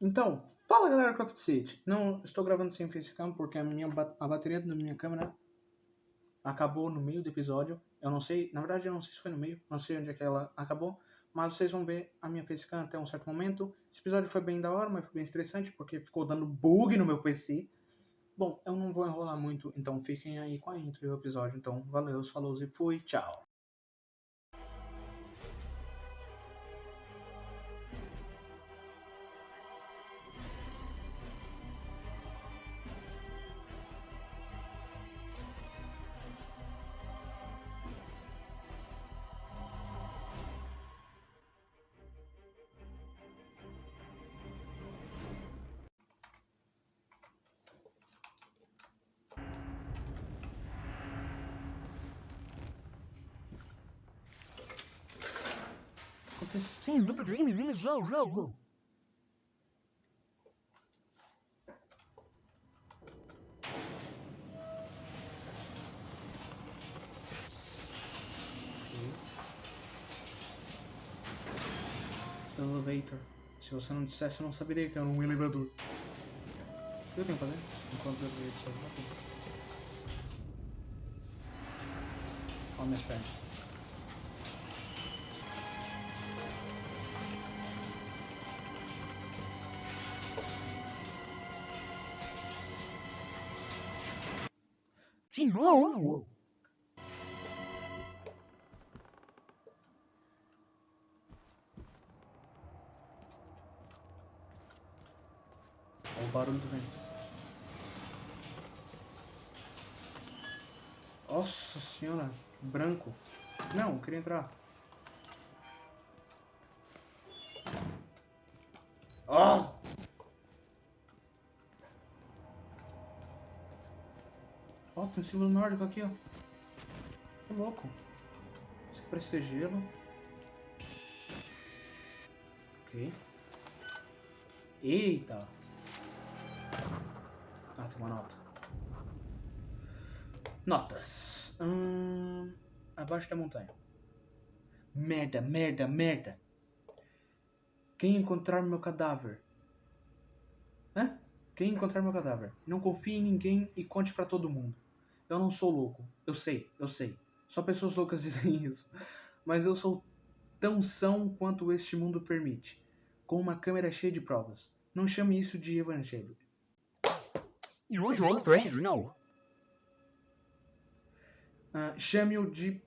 Então, fala galera Craft City. Não estou gravando sem facecam porque a, minha, a bateria da minha câmera acabou no meio do episódio. Eu não sei, na verdade eu não sei se foi no meio, não sei onde é que ela acabou, mas vocês vão ver a minha facecam até um certo momento. Esse episódio foi bem da hora, mas foi bem estressante porque ficou dando bug no meu PC. Bom, eu não vou enrolar muito, então fiquem aí com a intro do episódio. Então, valeu, falou e fui, tchau. Acontecendo pra mim no jogo? Elevator. Se você não dissesse, eu não saberia que era um elevador. O que eu tenho que fazer? Enquanto eu vejo isso aqui. Olha minhas pernas. De novo? Olha o barulho do vento. Nossa senhora, branco. Não, queria entrar. Ah! Ó, tem um símbolo nórdico aqui, ó. Que louco. Isso aqui parece ser gelo. Ok. Eita! Ah, tem uma nota. Notas. Hum, abaixo da montanha. Merda, merda, merda. Quem encontrar meu cadáver? Hã? Quem encontrar meu cadáver? Não confie em ninguém e conte pra todo mundo. Eu não sou louco. Eu sei, eu sei. Só pessoas loucas dizem isso. Mas eu sou tão são quanto este mundo permite. Com uma câmera cheia de provas. Não chame isso de evangelho. Usual thread, no. Ah, Chame-o de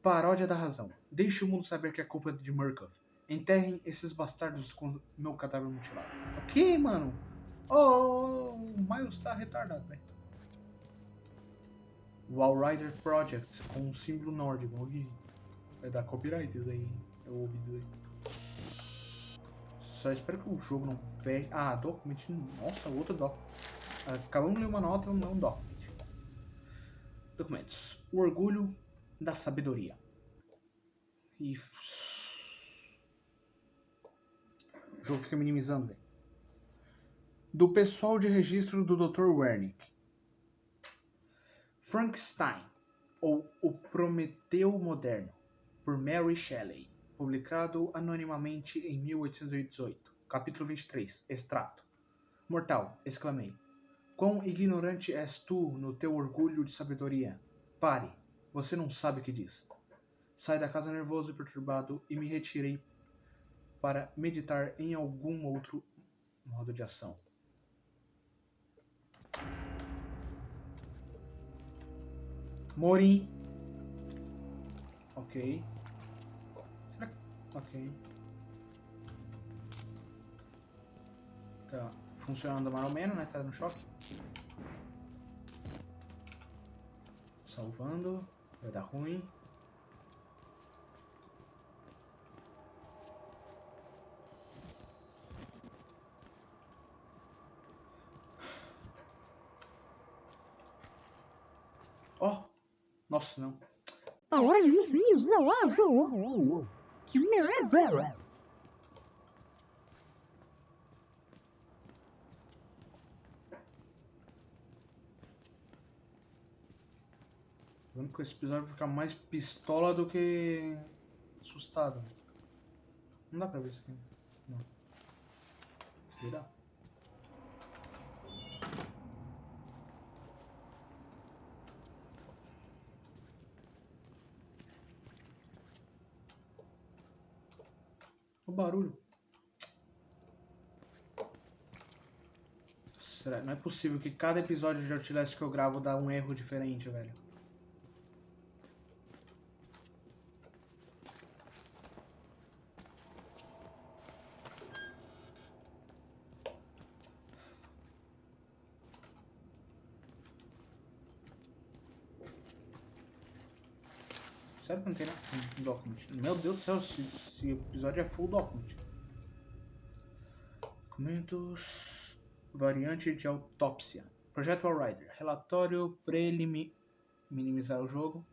paródia da razão. Deixe o mundo saber que é culpa de Murkoff. Enterrem esses bastardos com meu cadáver mutilado. Ok, mano? Oh, o Miles tá retardado, velho. Wall Rider Project com um símbolo nórdico. Ok. Vai dar copyright isso aí. Eu ouvi dizer. Só espero que o jogo não feche. Ah, document. Nossa, outro doc. Acabamos de ler uma nota, não um document. Documentos. O orgulho da sabedoria. E. O jogo fica minimizando, velho. Do pessoal de registro do Dr. Wernick. Frankenstein, ou O Prometeu Moderno, por Mary Shelley. Publicado anonimamente em 1818. Capítulo 23. Extrato. Mortal, exclamei. Quão ignorante és tu no teu orgulho de sabedoria? Pare, você não sabe o que diz. Saí da casa nervoso e perturbado e me retirei para meditar em algum outro modo de ação. Morim. Ok. Será que... Ok. Tá funcionando mais ou menos, né? Tá no choque. Salvando. Vai dar ruim. Ó! Oh! Nossa, não. Que merda! Vendo que esse episódio ficar mais pistola do que assustado. Não dá pra ver isso aqui. Não. Virar. O barulho. Será? Não é possível que cada episódio de Outlast que eu gravo dá um erro diferente, velho. Sério que não tem nada? Um document. Meu Deus do céu, esse, esse episódio é full document. Documentos. Variante de autópsia. Projeto Allrider. Relatório preliminar. Minimizar o jogo.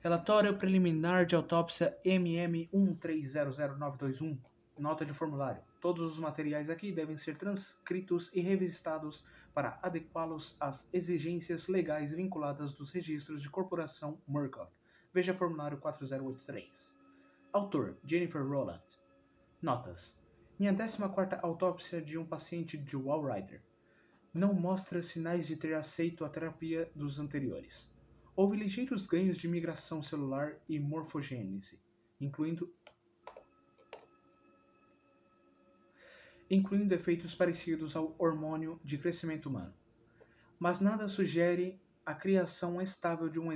Relatório preliminar de autópsia MM13000921. Nota de formulário. Todos os materiais aqui devem ser transcritos e revistados para adequá-los às exigências legais vinculadas dos registros de corporação Murkoff. Veja formulário 4083. Autor: Jennifer Rowland. Notas: Minha 14 autópsia de um paciente de Wallrider não mostra sinais de ter aceito a terapia dos anteriores. Houve ligeiros ganhos de migração celular e morfogênese, incluindo incluindo efeitos parecidos ao hormônio de crescimento humano. Mas nada sugere a criação estável de um,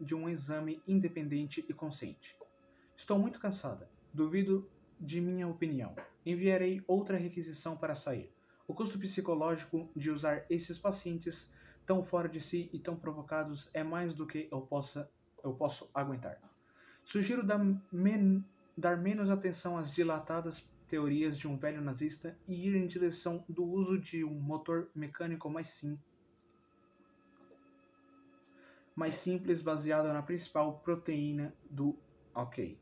de um exame independente e consciente. Estou muito cansada. Duvido de minha opinião. Enviarei outra requisição para sair. O custo psicológico de usar esses pacientes tão fora de si e tão provocados é mais do que eu, possa, eu posso aguentar. Sugiro dar, men dar menos atenção às dilatadas teorias de um velho nazista e ir em direção do uso de um motor mecânico mais simples mais simples baseada na principal proteína do ok.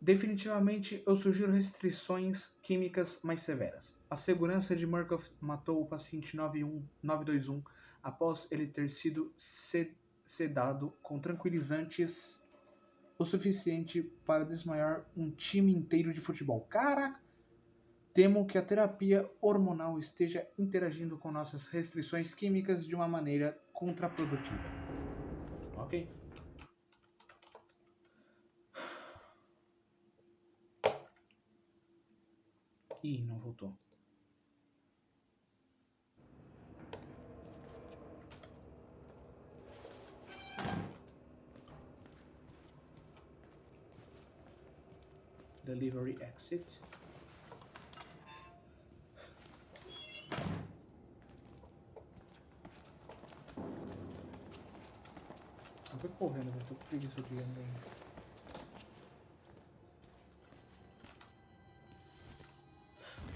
Definitivamente, eu sugiro restrições químicas mais severas. A segurança de Murkoff matou o paciente 91, 921 após ele ter sido sedado com tranquilizantes o suficiente para desmaiar um time inteiro de futebol. Caraca! Temo que a terapia hormonal esteja interagindo com nossas restrições químicas de uma maneira contraprodutiva. Okay. I Delivery exit. Tô com preguiça de ir andando.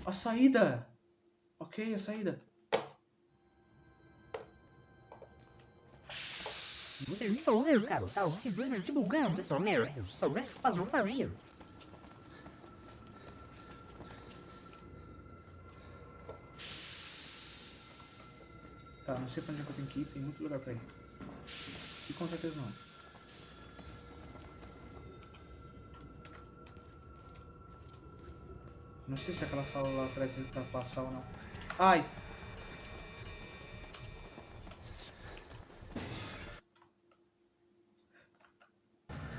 A saída! Ok, a saída. Você fazer, cara, tá simplesmente bugando essa merda. Se soubesse fazer, eu faria. Tá, não sei pra onde é que eu tenho que ir, tem muito lugar pra ir. E com certeza não. Não sei se aquela sala lá atrás é pra passar ou não. Ai!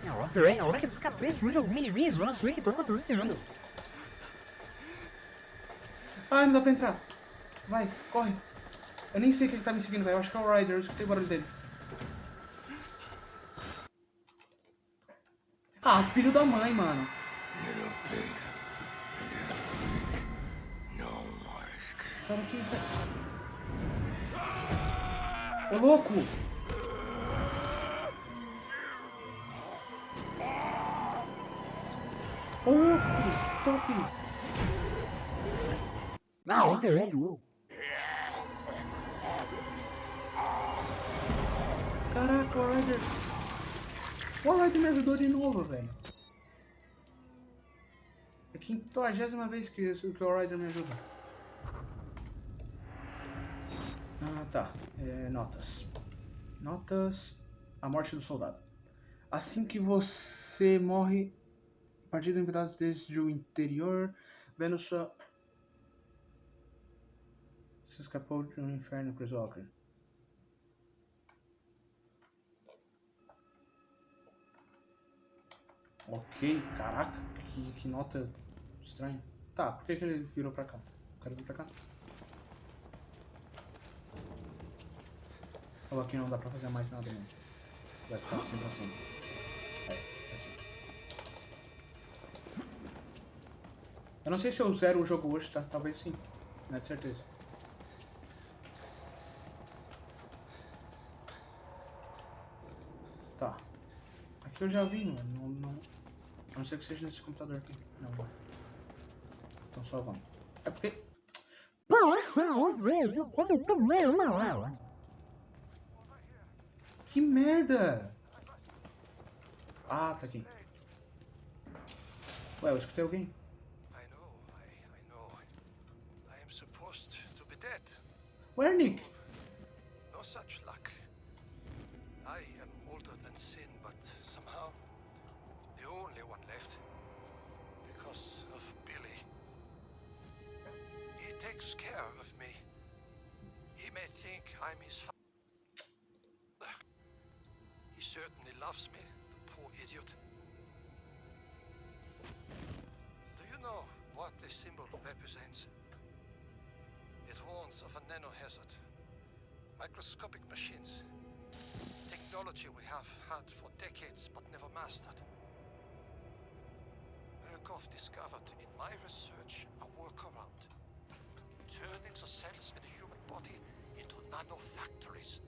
Nossa, é a hora que eu ficar preso jogo mini mesmo, nossa, o que tá acontecendo? Ai, não dá pra entrar. Vai, corre. Eu nem sei que ele tá me seguindo, velho. Eu acho que é o Ryder, eu escutei o barulho dele. Ah, filho da mãe, mano. Sai daqui, sai. Ô, louco! Ô, louco! Top! Não, velho! Caraca, o Ryder... O Ryder me ajudou de novo, velho. É a quinquagésima vez que, que o Ryder me ajuda. Ah, tá. É, notas. Notas. A morte do soldado. Assim que você morre, partido em pedaços desde o interior, vendo sua Você escapou de um inferno, Chris Walker. Ok, caraca, que, que nota estranha. Tá, por que, que ele virou pra cá? O cara pra cá. Ou aqui não dá pra fazer mais nada, não. Vai ficar assim, assim. É, assim. Eu não sei se eu zero o jogo hoje, tá? Talvez sim. Não é de certeza. Tá. Aqui eu já vi, mano. Não, não, a não ser que seja nesse computador aqui. Não, não. Então só vamos. É porque. Que merda! Ah, tá aqui. Ué, eu escutei alguém. I know, I, I know. I am supposed to be dead. Where, Nick? No such luck. I am older than sin, but somehow the only one left. Because of Billy. He takes care of me. He may think I'm his father. Certainly loves me, the poor idiot. Do you know what this symbol represents? It warns of a nanohazard. Microscopic machines. Technology we have had for decades but never mastered. Murkoff discovered in my research a workaround. Turning the cells in the human body into nanofactories.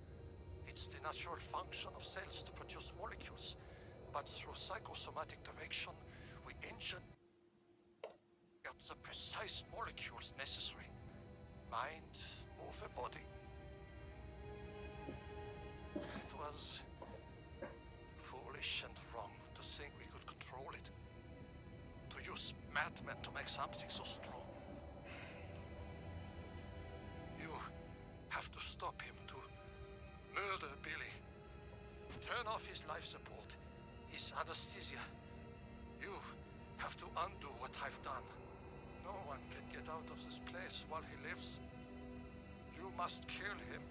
It's the natural function of cells to produce molecules, but through psychosomatic direction, we engineer the precise molecules necessary. Mind over body. It was foolish and wrong to think we could control it. To use madmen to make something so strong. You have to stop him murder Billy. Turn off his life support, his anesthesia. You have to undo what I've done. No one can get out of this place while he lives. You must kill him